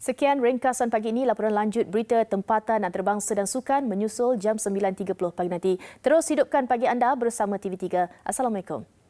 Sekian ringkasan pagi ini laporan lanjut berita tempatan antarabangsa dan sukan menyusul jam 9.30 pagi nanti. Terus hidupkan pagi anda bersama TV3. Assalamualaikum.